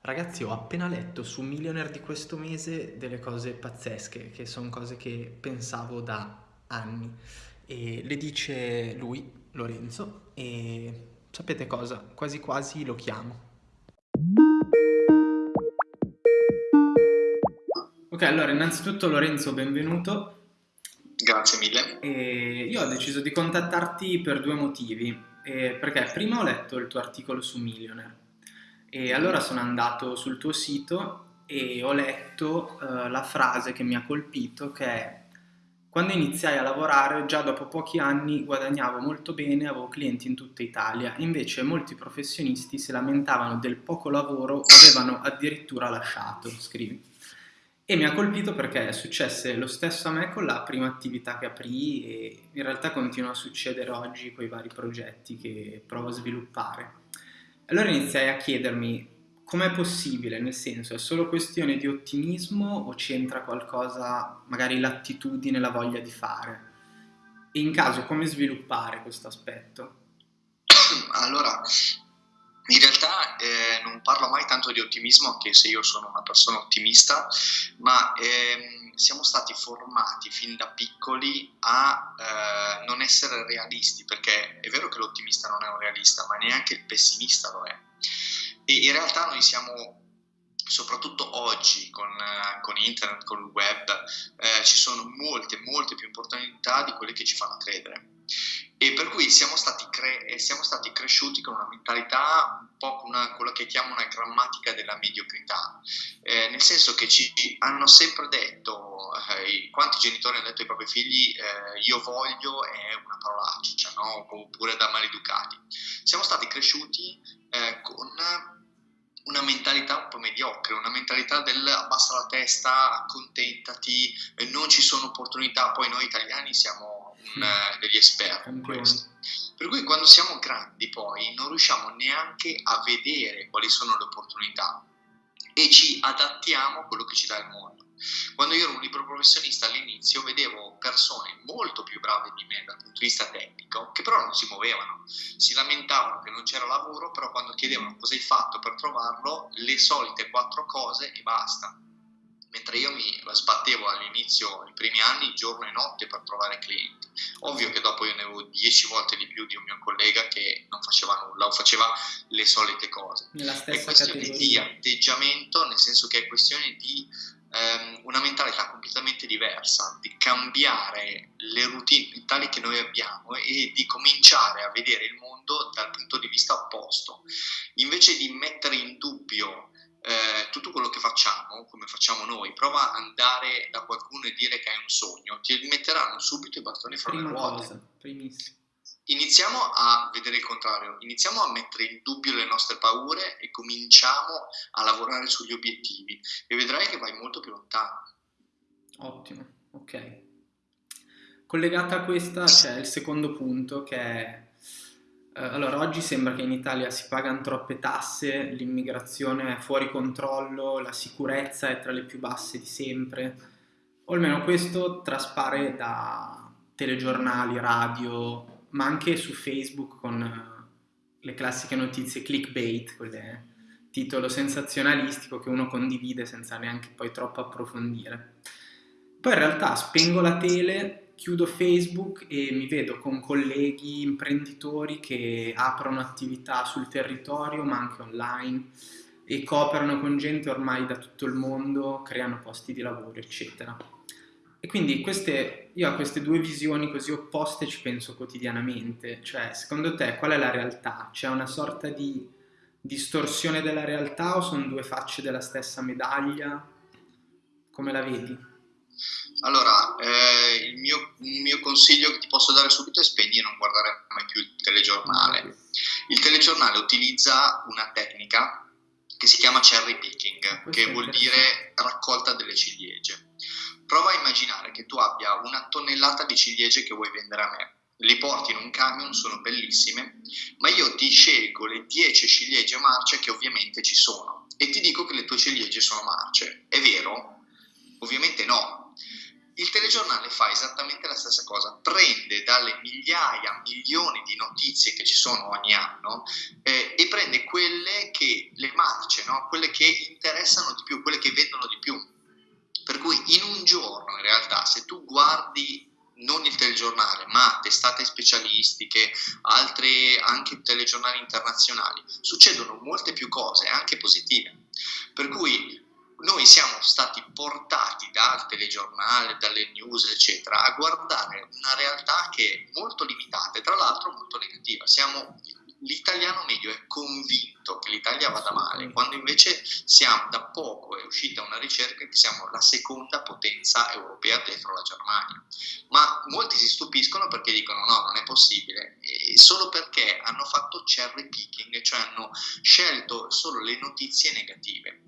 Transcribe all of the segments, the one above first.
Ragazzi, ho appena letto su Millionaire di questo mese delle cose pazzesche, che sono cose che pensavo da anni. E le dice lui, Lorenzo, e sapete cosa? Quasi quasi lo chiamo. Ok, allora innanzitutto Lorenzo, benvenuto. Grazie mille. E io ho deciso di contattarti per due motivi. Eh, perché prima ho letto il tuo articolo su Millionaire e allora sono andato sul tuo sito e ho letto uh, la frase che mi ha colpito che è quando iniziai a lavorare già dopo pochi anni guadagnavo molto bene, avevo clienti in tutta Italia, invece molti professionisti si lamentavano del poco lavoro o avevano addirittura lasciato, scrivi. E mi ha colpito perché successe lo stesso a me con la prima attività che aprì e in realtà continua a succedere oggi con i vari progetti che provo a sviluppare. Allora iniziai a chiedermi com'è possibile, nel senso è solo questione di ottimismo o c'entra qualcosa, magari l'attitudine, la voglia di fare? E in caso come sviluppare questo aspetto? Allora, in realtà eh, non parlo mai tanto di ottimismo, anche se io sono una persona ottimista, ma ehm, siamo stati formati fin da piccoli a eh, non essere realisti, perché è vero che l'ottimista non è un realista, ma neanche il pessimista lo è. E in realtà noi siamo soprattutto oggi con, con, internet, con il web, eh, ci sono molte, molte più opportunità di quelle che ci fanno credere e per cui siamo stati, cre- siamo stati cresciuti con una mentalità un po' una, quello che chiamo una grammatica della mediocrità, eh, nel senso che ci hanno sempre detto, eh, quanti genitori hanno detto ai propri figli eh, io voglio è una parolaccia, no? oppure da maleducati. Siamo stati cresciuti eh, con una mentalità un po' mediocre, una mentalità del abbassa la testa, accontentati, non ci sono opportunità, poi noi italiani siamo eh, degli esperti in questo. Per cui quando siamo grandi poi non riusciamo neanche a vedere quali sono le opportunità e ci adattiamo a quello che ci dà il mondo. Quando io ero un libro professionista all'inizio vedevo persone molto più brave di me dal punto di vista tecnico che però non si muovevano, si lamentavano che non c'era lavoro, però quando chiedevano cosa hai fatto per trovarlo, le solite quattro cose e basta mentre io mi sbattevo all'inizio, nei primi anni, giorno e notte per trovare clienti. Ovvio che dopo io ne avevo dieci volte di più di un mio collega che non faceva nulla o faceva le solite cose. È questione categoria. di atteggiamento, nel senso che è questione di ehm, una mentalità completamente diversa, di cambiare le routine mentali che noi abbiamo e di cominciare a vedere il mondo dal punto di vista opposto. Invece di mettere in dubbio eh, tutto quello che facciamo, come facciamo noi, prova ad andare da qualcuno e dire che hai un sogno, ti metteranno subito i bastoni fra Prima le ruote. cosa, primissimo. Iniziamo a vedere il contrario, iniziamo a mettere in dubbio le nostre paure e cominciamo a lavorare sugli obiettivi e vedrai che vai molto più lontano. Ottimo, ok. Collegata a questa c'è il secondo punto che è allora, oggi sembra che in Italia si pagano troppe tasse, l'immigrazione è fuori controllo, la sicurezza è tra le più basse di sempre, o almeno questo traspare da telegiornali, radio, ma anche su Facebook con eh, le classiche notizie clickbait, quelle titolo sensazionalistico che uno condivide senza neanche poi troppo approfondire. Poi in realtà spengo la tele chiudo Facebook e mi vedo con colleghi imprenditori che aprono attività sul territorio ma anche online e cooperano con gente ormai da tutto il mondo, creano posti di lavoro, eccetera. E quindi queste, io a queste due visioni così opposte ci penso quotidianamente, cioè secondo te qual è la realtà? C'è una sorta di distorsione della realtà o sono due facce della stessa medaglia? Come la vedi? Allora, eh, il, mio, il, mio, consiglio che ti posso dare subito è spegni e non guardare mai più il telegiornale. Il telegiornale utilizza una tecnica che si chiama cherry picking, che vuol dire raccolta delle ciliegie. Prova a immaginare che tu abbia una tonnellata di ciliegie che vuoi vendere a me. Le porti in un camion, sono bellissime, ma io ti scelgo le 10 ciliegie marce che ovviamente ci sono e ti dico che le tue ciliegie sono marce. È vero? Ovviamente no, Il telegiornale fa esattamente la stessa cosa, prende dalle migliaia, milioni di notizie che ci sono ogni anno eh, e prende quelle che, le marce, no? quelle che interessano di più, quelle che vendono di più. Per cui in un giorno, in realtà, se tu guardi non il telegiornale, ma testate specialistiche, altre anche telegiornali internazionali, succedono molte più cose, anche positive. Per cui noi siamo stati portati dal telegiornale, dalle news, eccetera, a guardare una realtà che è molto limitata e tra l'altro molto negativa. Siamo l'italiano medio è convinto che l'Italia vada male, quando invece siamo da poco, è uscita una ricerca che siamo la seconda potenza europea dietro la Germania. Ma molti si stupiscono perché dicono no, non è possibile, e solo perché hanno fatto cherry picking, cioè hanno scelto solo le notizie negative.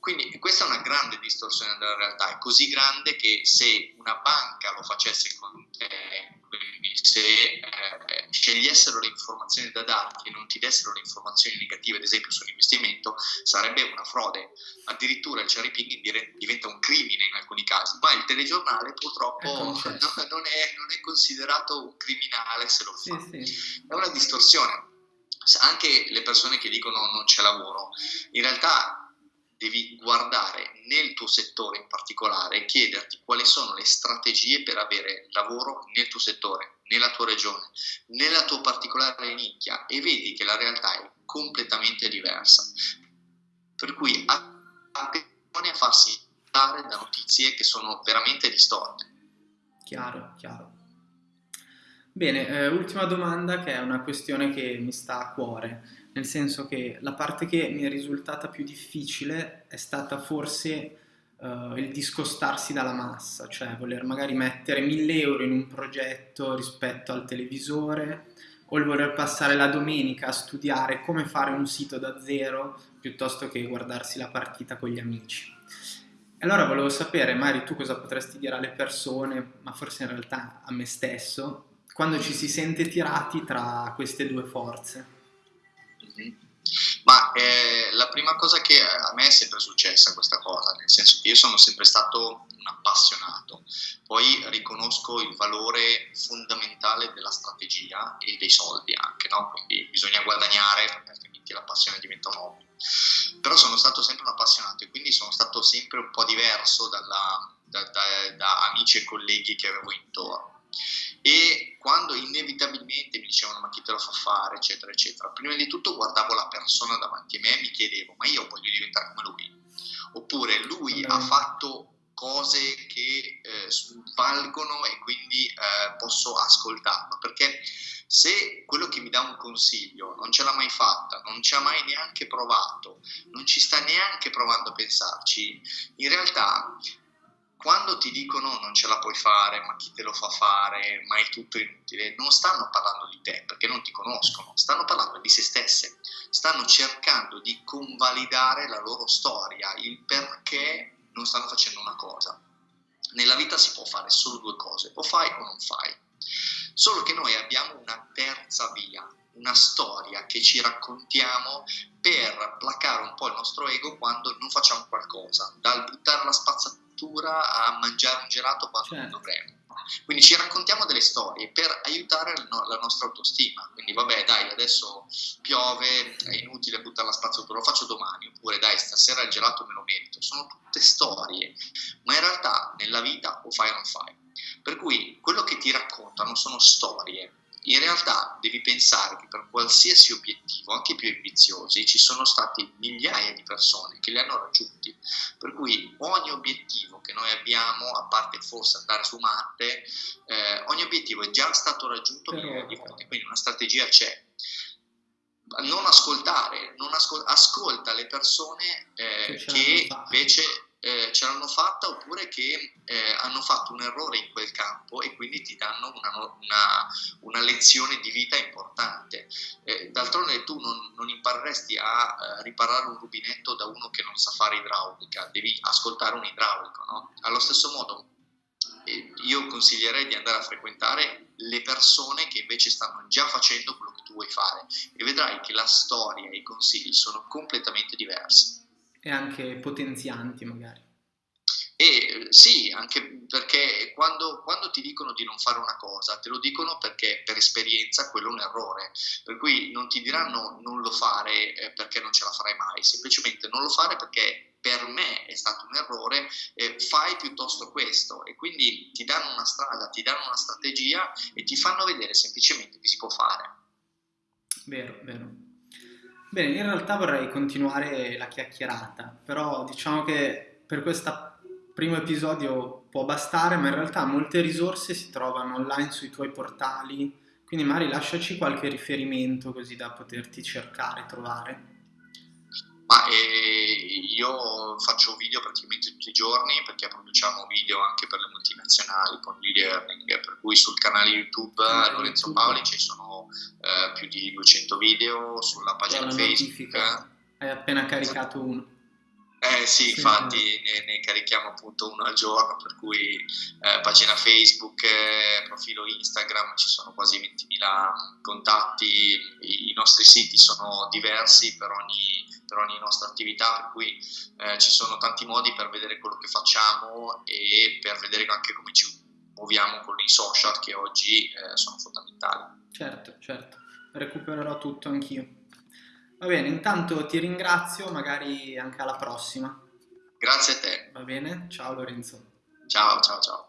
Quindi questa è una grande distorsione della realtà, è così grande che se una banca lo facesse con te, quindi se eh, scegliessero le informazioni da darti e non ti dessero le informazioni negative, ad esempio sull'investimento, sarebbe una frode. Addirittura il cherry picking diventa un crimine in alcuni casi, ma il telegiornale purtroppo non è, non, è, considerato un criminale se lo fa. Sì, sì. È una distorsione. Anche le persone che dicono non c'è lavoro, in realtà devi guardare nel tuo settore in particolare e chiederti quali sono le strategie per avere lavoro nel tuo settore, nella tua regione, nella tua particolare nicchia e vedi che la realtà è completamente diversa. Per cui attenzione a farsi dare da notizie che sono veramente distorte. Chiaro, chiaro. Bene, eh, ultima domanda che è una questione che mi sta a cuore nel senso che la parte che mi è risultata più difficile è stata forse uh, il discostarsi dalla massa, cioè voler magari mettere 1000 euro in un progetto rispetto al televisore o il voler passare la domenica a studiare come fare un sito da zero piuttosto che guardarsi la partita con gli amici. Allora volevo sapere, Mari, tu cosa potresti dire alle persone, ma forse in realtà a me stesso, quando ci si sente tirati tra queste due forze. Ma eh, la prima cosa che a me è sempre successa questa cosa, nel senso che io sono sempre stato un appassionato, poi riconosco il valore fondamentale della strategia e dei soldi anche, no? quindi bisogna guadagnare altrimenti la passione diventa un hobby. Però sono stato sempre un appassionato e quindi sono stato sempre un po' diverso dalla, da, da, da amici e colleghi che avevo intorno e quando inevitabilmente mi dicevano ma chi te lo fa fare? eccetera eccetera. Prima di tutto guardavo la persona davanti a me e mi chiedevo ma io voglio diventare come lui? Oppure lui ha fatto cose che eh, valgono e quindi eh, posso ascoltarlo. Perché se quello che mi dà un consiglio non ce l'ha mai fatta, non ci ha mai neanche provato, non ci sta neanche provando a pensarci, in realtà quando ti dicono non ce la puoi fare, ma chi te lo fa fare, ma è tutto inutile, non stanno parlando di te perché non ti conoscono, stanno parlando di se stesse, stanno cercando di convalidare la loro storia, il perché non stanno facendo una cosa. Nella vita si può fare solo due cose, o fai o non fai. Solo che noi abbiamo una terza via, una storia che ci raccontiamo per placare un po' il nostro ego quando non facciamo qualcosa, dal buttare la spazzatura a mangiare un gelato quando certo. non dovremmo. Quindi ci raccontiamo delle storie per aiutare la nostra autostima. Quindi vabbè dai, adesso piove, è inutile buttare la spazzatura, lo faccio domani, oppure dai, stasera il gelato me lo merito. Sono tutte storie, ma in realtà nella vita o fai o non fai. Per cui quello che ti raccontano sono storie in realtà devi pensare che per qualsiasi obiettivo, anche i più ambiziosi, ci sono stati migliaia di persone che li hanno raggiunti. Per cui ogni obiettivo che noi abbiamo, a parte forse andare su Marte, eh, ogni obiettivo è già stato raggiunto migliaia di volte, quindi una strategia c'è. Non ascoltare, non ascol- ascolta le persone eh, che invece eh, ce l'hanno fatta oppure che eh, hanno fatto un errore in quel campo e quindi ti danno una, una, una lezione di vita importante. Eh, d'altronde tu non, non impareresti a eh, riparare un rubinetto da uno che non sa fare idraulica, devi ascoltare un idraulico. No? Allo stesso modo eh, io consiglierei di andare a frequentare le persone che invece stanno già facendo quello che tu vuoi fare e vedrai che la storia e i consigli sono completamente diversi e anche potenzianti magari. E sì, anche perché quando, quando, ti dicono di non fare una cosa, te lo dicono perché per esperienza quello è un errore. Per cui non ti diranno non lo fare eh, perché non ce la farai mai, semplicemente non lo fare perché per me è stato un errore, eh, fai piuttosto questo. E quindi ti danno una strada, ti danno una strategia e ti fanno vedere semplicemente che si può fare. Vero, vero. Bene, in realtà vorrei continuare la chiacchierata, però diciamo che per questa primo episodio può bastare, ma in realtà molte risorse si trovano online sui tuoi portali, quindi magari lasciaci qualche riferimento così da poterti cercare, trovare. Ma eh, io faccio video praticamente tutti i giorni perché produciamo video anche per le multinazionali con l'e-learning, per cui sul canale YouTube Lorenzo YouTube. Paoli ci sono eh, più di 200 video, sulla pagina Facebook. Hai appena caricato uno. Eh sì, infatti ne, ne, carichiamo appunto uno al giorno, per cui eh, pagina Facebook, eh, profilo Instagram, ci sono quasi 20.000 contatti, I, i, nostri siti sono diversi per ogni, per ogni nostra attività, per cui eh, ci sono tanti modi per vedere quello che facciamo e per vedere anche come ci muoviamo con i social che oggi eh, sono fondamentali. Certo, certo, recupererò tutto anch'io. Va bene, intanto ti ringrazio, magari anche alla prossima. Grazie a te. Va bene? Ciao Lorenzo. Ciao, ciao, ciao.